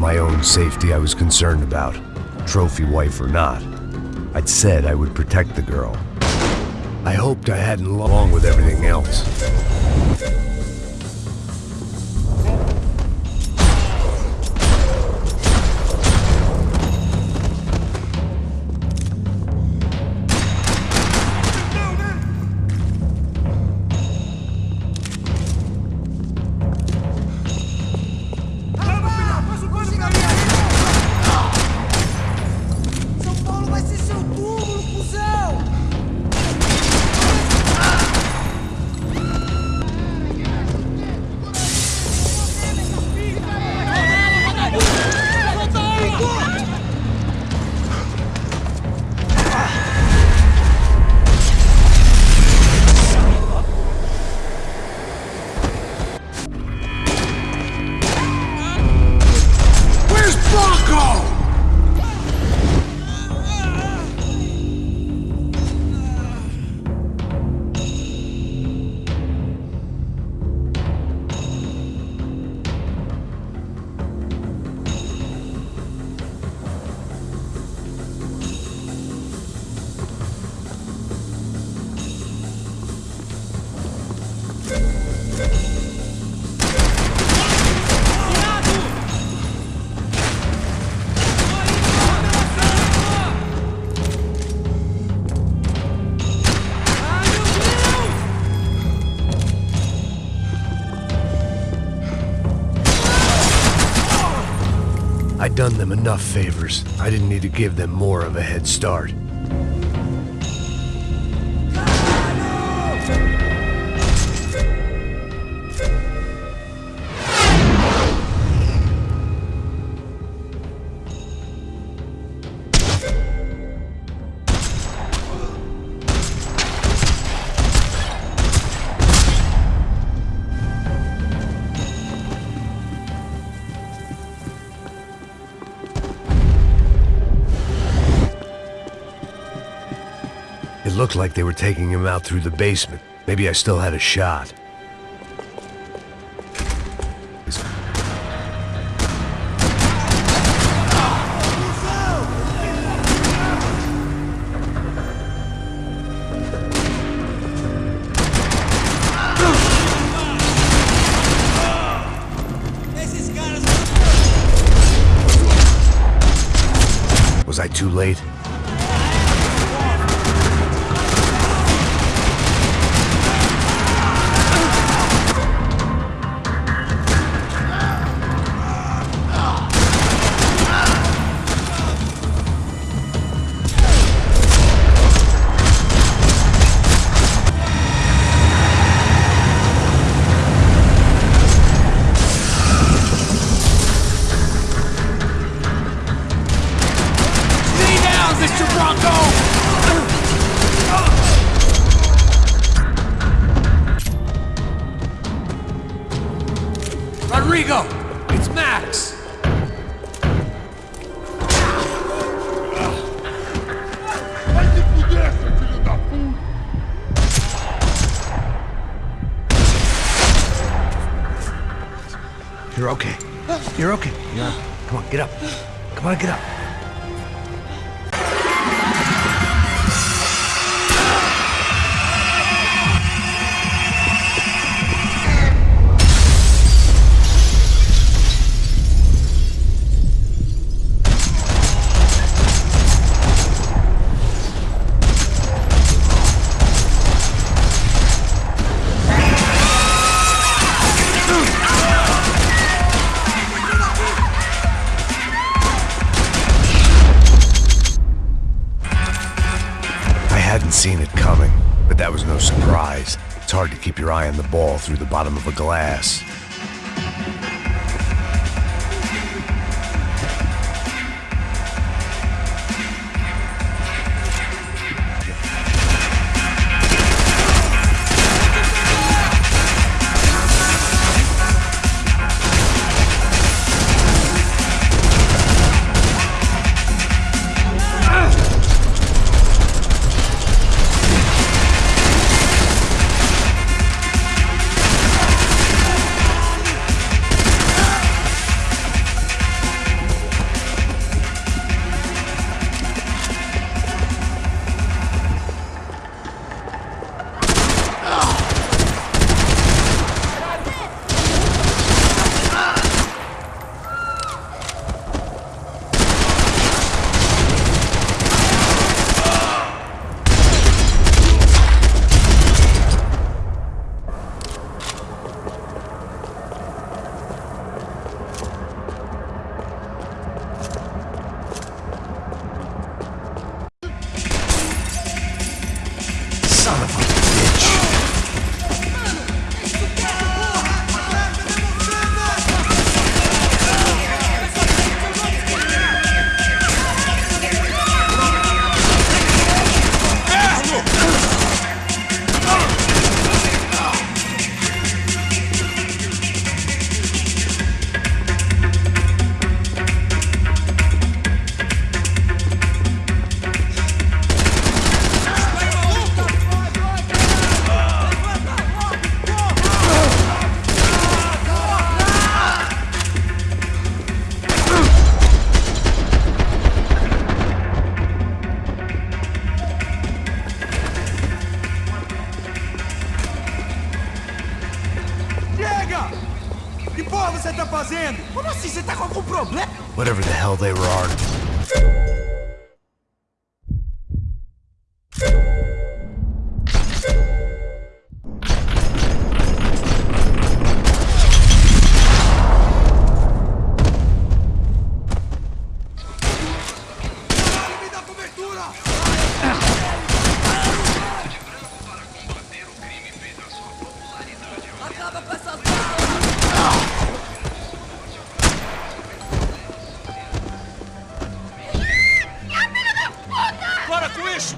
my own safety I was concerned about, trophy wife or not. I'd said I would protect the girl. I hoped I hadn't along with everything else. Enough favors. I didn't need to give them more of a head start. Looked like they were taking him out through the basement. Maybe I still had a shot. Eye on the ball through the bottom of a glass.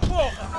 Porra!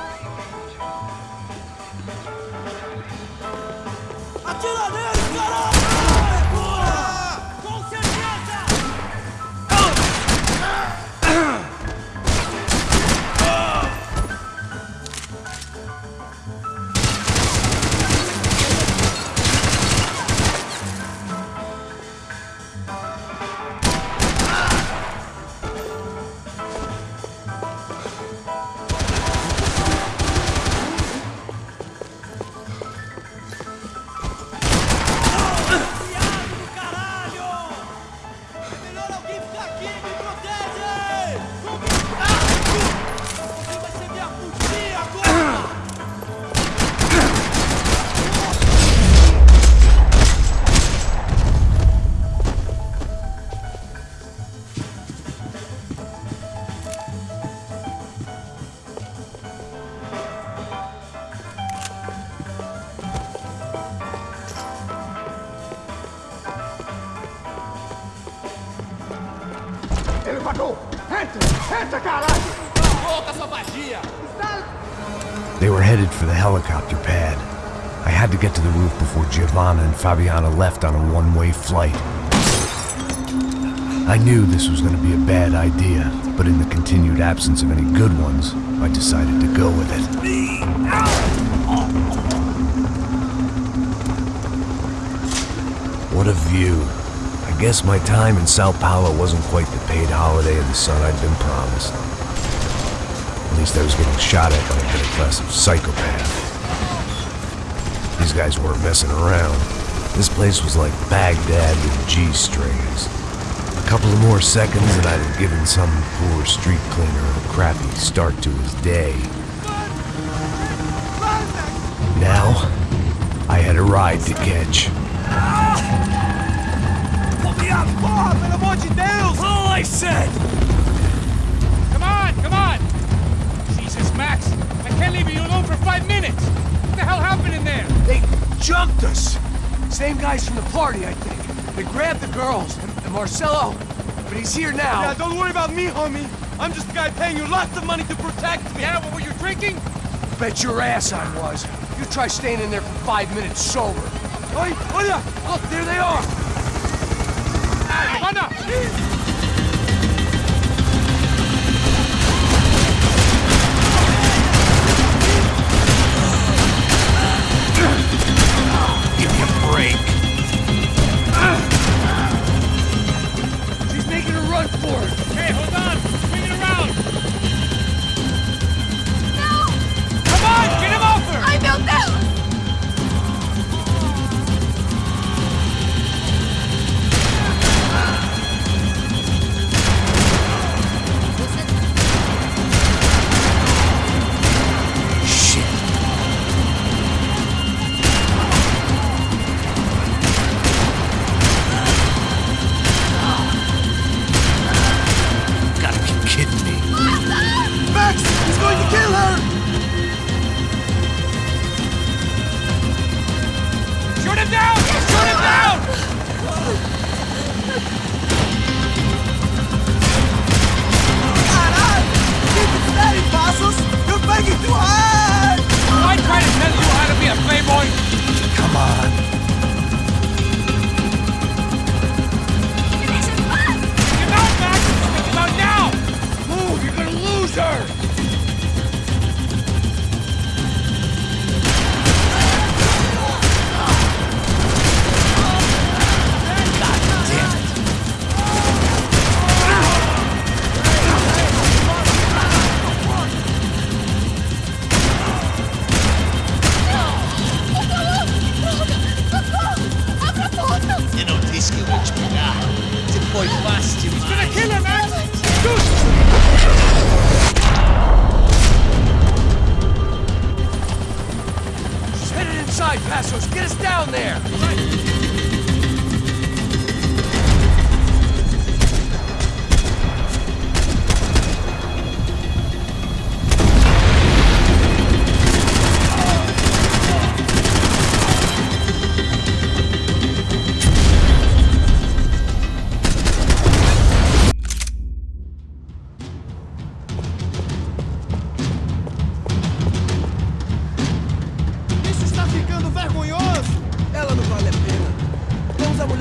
They were headed for the helicopter pad. I had to get to the roof before Giovanna and Fabiana left on a one-way flight. I knew this was going to be a bad idea, but in the continued absence of any good ones, I decided to go with it. What a view. Guess my time in Sao Paulo wasn't quite the paid holiday in the sun I'd been promised. At least I was getting shot at by a middle class of psychopath. These guys weren't messing around. This place was like Baghdad with G-strings. A couple of more seconds and I'd have given some poor street cleaner a crappy start to his day. Now, I had a ride to catch. Come here, porra, pelo amor de Deus! All I said! Come on, come on! Jesus, Max! I can't leave you alone for five minutes! What the hell happened in there? They jumped us. Same guys from the party, I think. They grabbed the girls and, and Marcelo, but he's here now. Yeah, don't worry about me, homie. I'm just a guy paying you lots of money to protect me. Yeah, what were you drinking? Bet your ass I was. You try staying in there for five minutes sober. Oi, olha! Look, there they are. Anna! Give sir!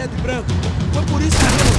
preto e branco. Foi por isso que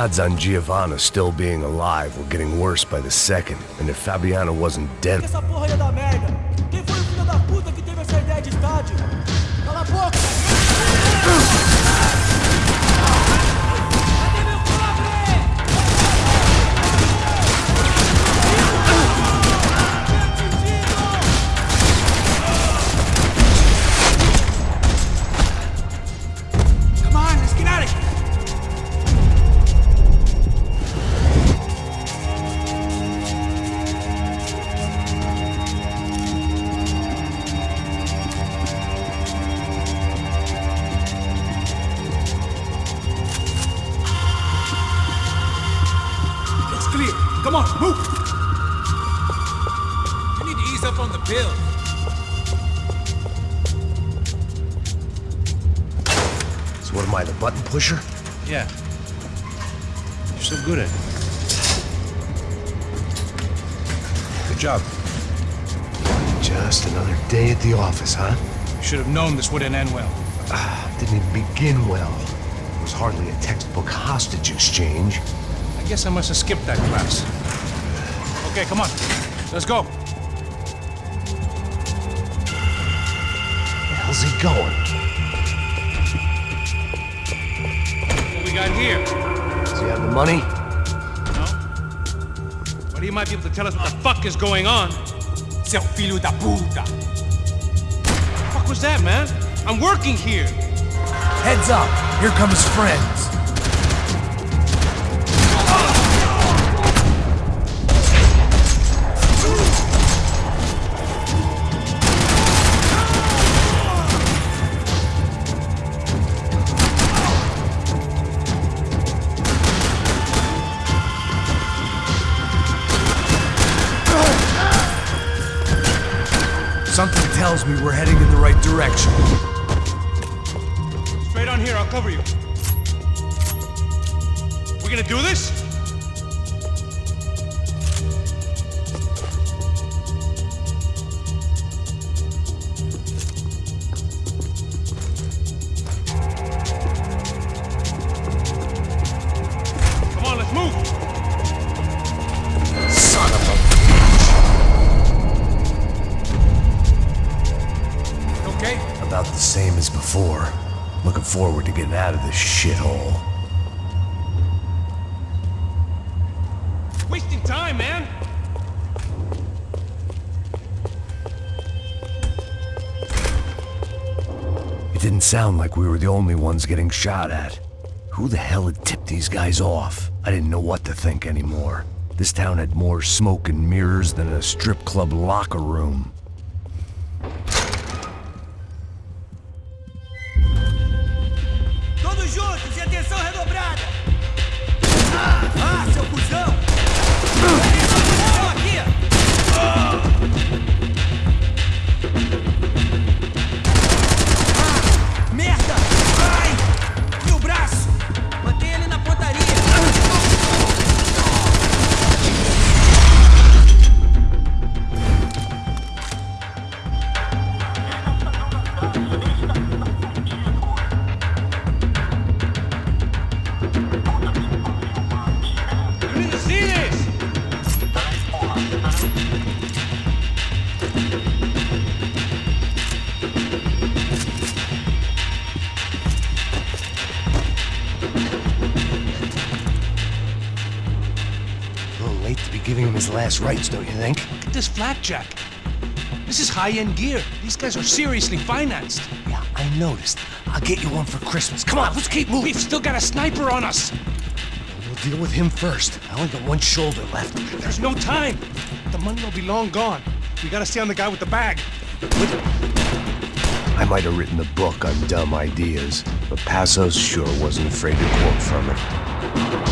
odds on Giovanna still being alive were getting worse by the second, and if Fabiana wasn't dead, known this wouldn't end well. Ah, didn't even begin well. It was hardly a textbook hostage exchange. I guess I must have skipped that class. Okay, come on. Let's go. Where the hell's he going? What we got here? Does he have the money? No? But he might be able to tell us what the fuck is going on. Seu filho da puta! Fuck was that, man? I'm working here. Heads up. Here comes his direction. Straight on here, I'll cover you. We're gonna do this? Before. Looking forward to getting out of this shithole. Wasting time, man! It didn't sound like we were the only ones getting shot at. Who the hell had tipped these guys off? I didn't know what to think anymore. This town had more smoke and mirrors than a strip club locker room. Giving him his last rites, don't you think? Look at this flak jacket. This is high-end gear. These guys are seriously financed. Yeah, I noticed. I'll get you one for Christmas. Come on, let's keep moving. We've still got a sniper on us. We'll deal with him first. I only got one shoulder left. There's no time. The money will be long gone. We gotta stay on the guy with the bag. I might have written a book on dumb ideas, but Passos sure wasn't afraid to quote from it.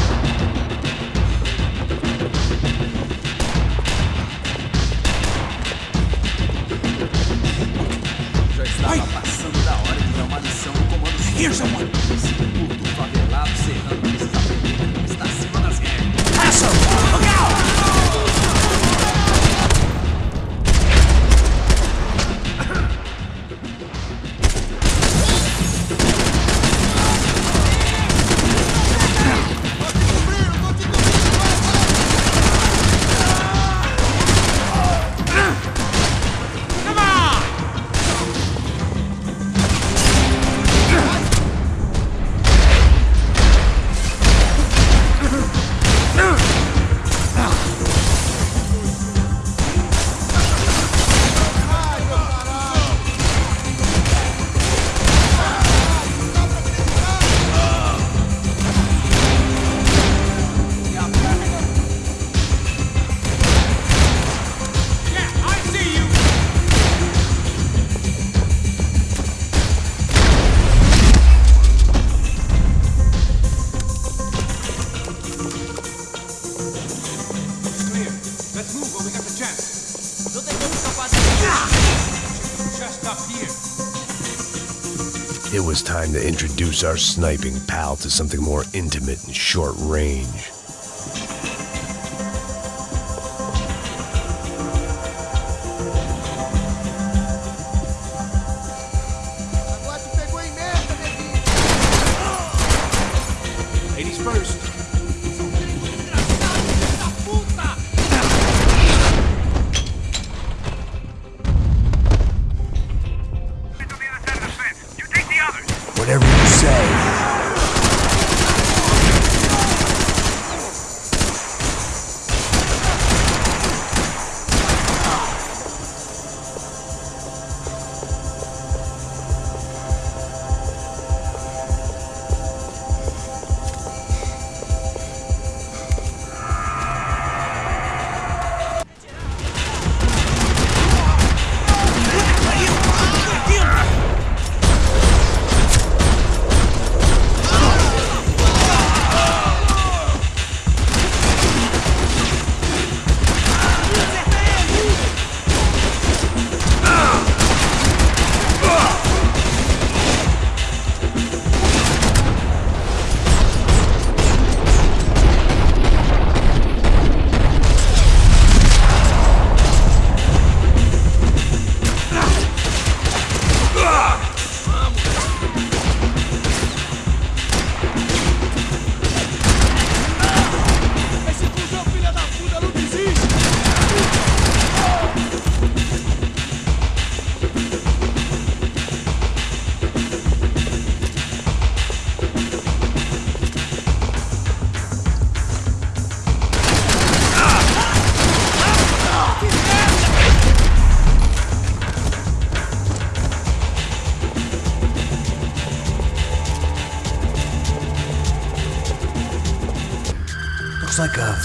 To introduce our sniping pal to something more intimate and short range.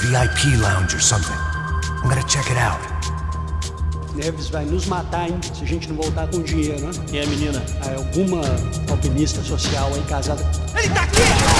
VIP lounge or something. I'm gonna check it out. Neves vai nos matar, hein? Se a gente não voltar com dinheiro, né? Quem é a menina? Alguma alpinista social aí casada. Ele tá aqui!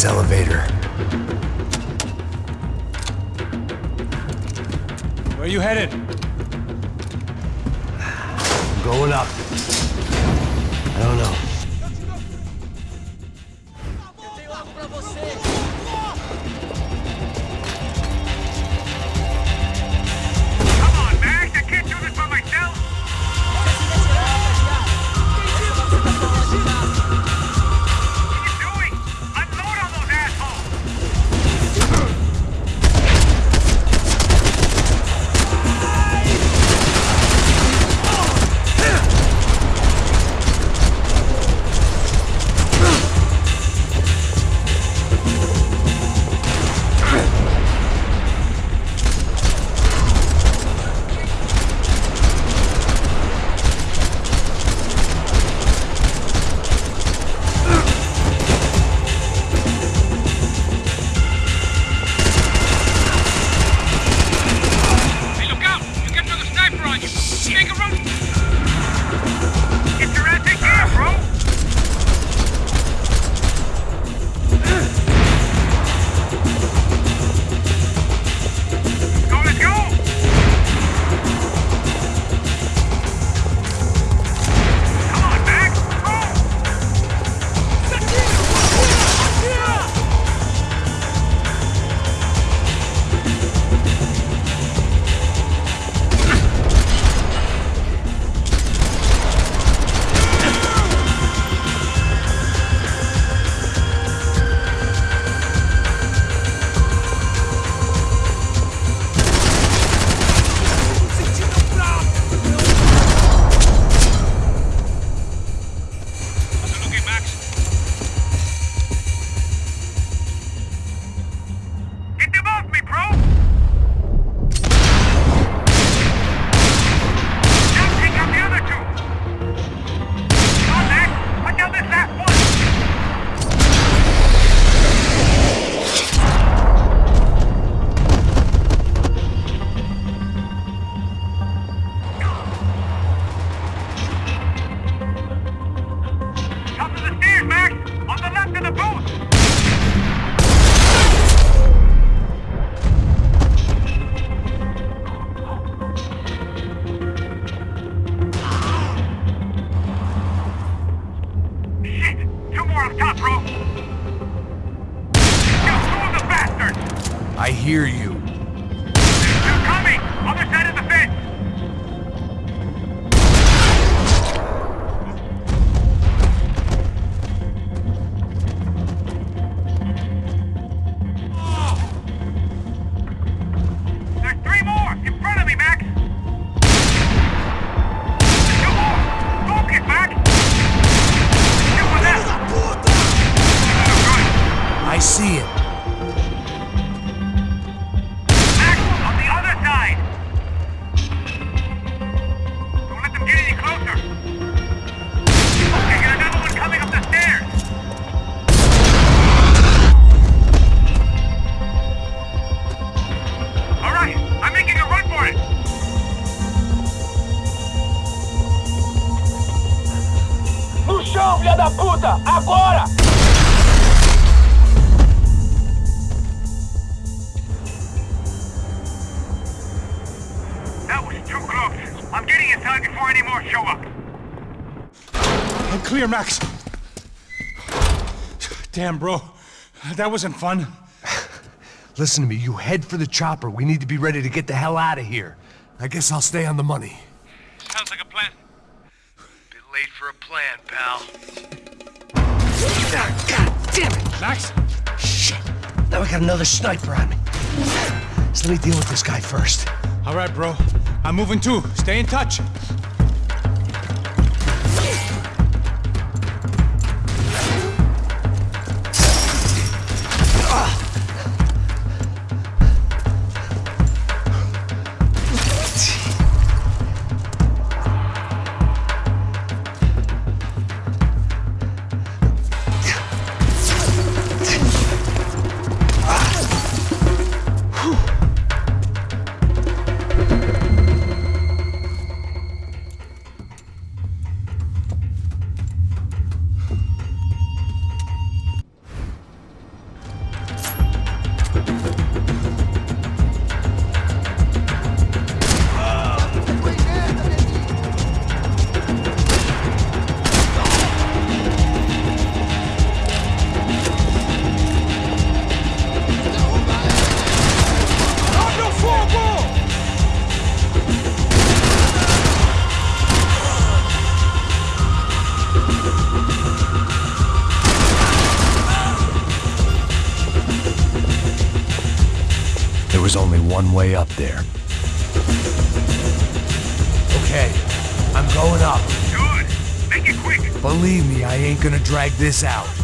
elevator. Da puta! Agora! That was too close. I'm getting inside before any more show up. I'm clear, Max. Damn, bro. That wasn't fun. Listen to me, you head for the chopper. We need to be ready to get the hell out of here. I guess I'll stay on the money. Sounds like a plan. Bit late for a plan, pal. Ah, God damn it! Max? Shit! Now I got another sniper on me. So let me deal with this guy first. All right, bro. I'm moving too. Stay in touch. One way up there. Okay, I'm going up. Good. Make it quick. Believe me, I ain't gonna drag this out.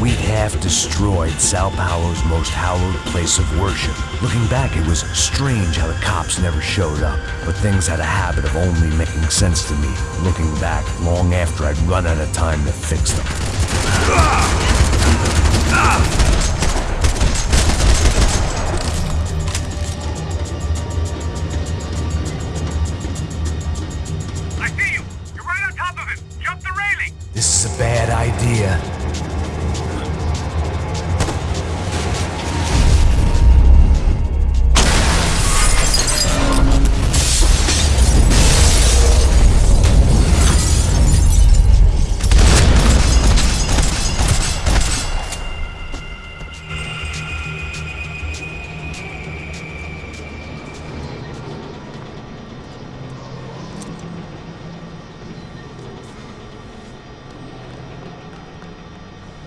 We'd half destroyed Sao Paulo's most hallowed place of worship. Looking back, it was strange how the cops never showed up, but things had a habit of only making sense to me, looking back long after I'd run out of time to fix them.